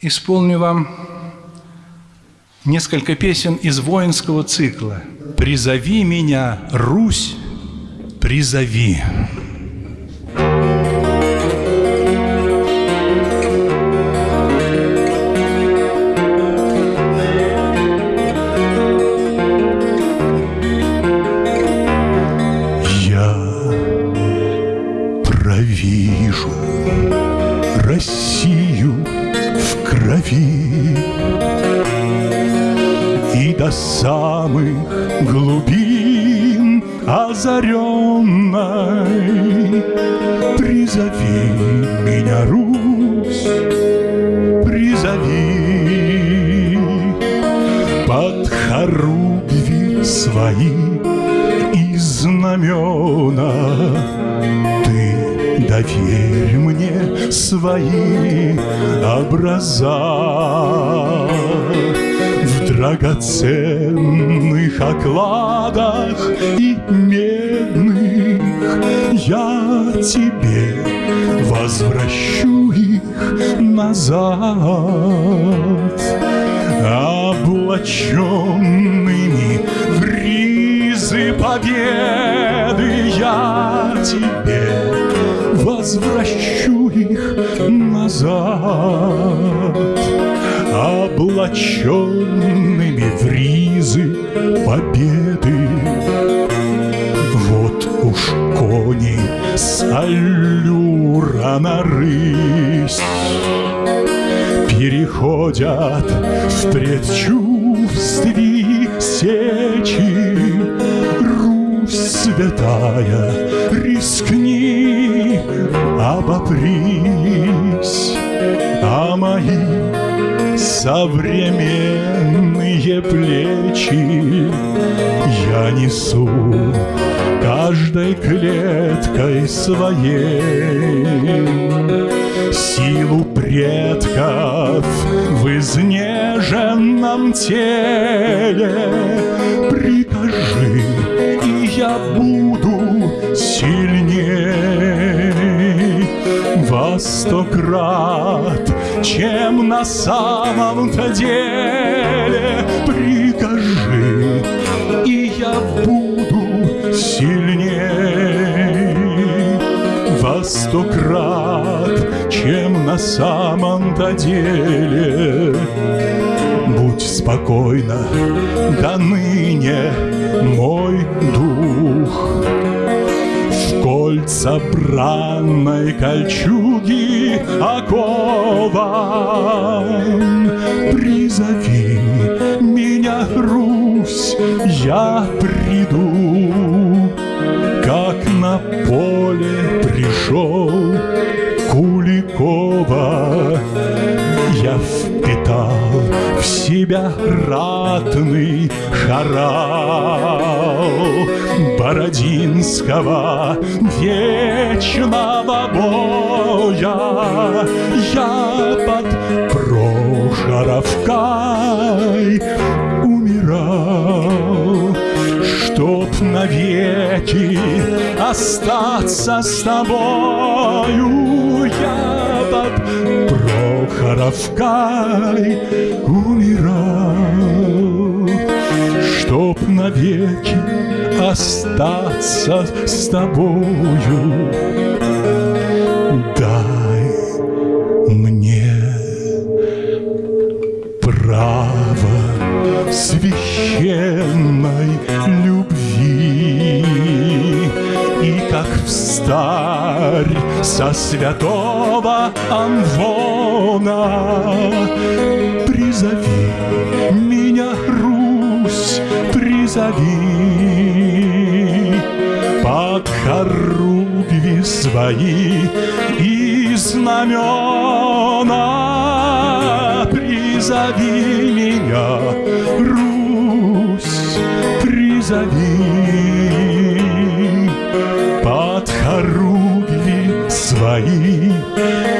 исполню вам несколько песен из воинского цикла «Призови меня, Русь, призови». Крови И до самых глубин озаренной доверь мне свои образа. В драгоценных окладах и медных Я тебе возвращу их назад. Облаченными в ризы победы Я тебе возвращу их назад. Облаченными в ризы победы. Вот уж кони с аллюра на рысь. Переходят в предчувствии сечи. Русь святая, рискни, обопрись А мои современные плечи Я несу каждой клеткой своей. Силу предков в изнеженном теле чем на самом-то деле? Прикажи, и я буду сильней. Во сто крат, чем на самом-то деле? Будь спокойна, до ныне мой дух кольца бранной кольчуги окован. Призови меня, Русь, я приду. Как на поле пришел впитал в себя ратный хорал Бородинского вечного боя. Я под Прохоровкой умирал Чтоб навеки остаться с тобою. Я под Прохоровкой умирал Чтоб навеки остаться с тобою. Дай мне право священной со святого Амвона Призови меня, Русь, призови. Под хоругви свои и знамена. Призови меня, Русь, призови vai.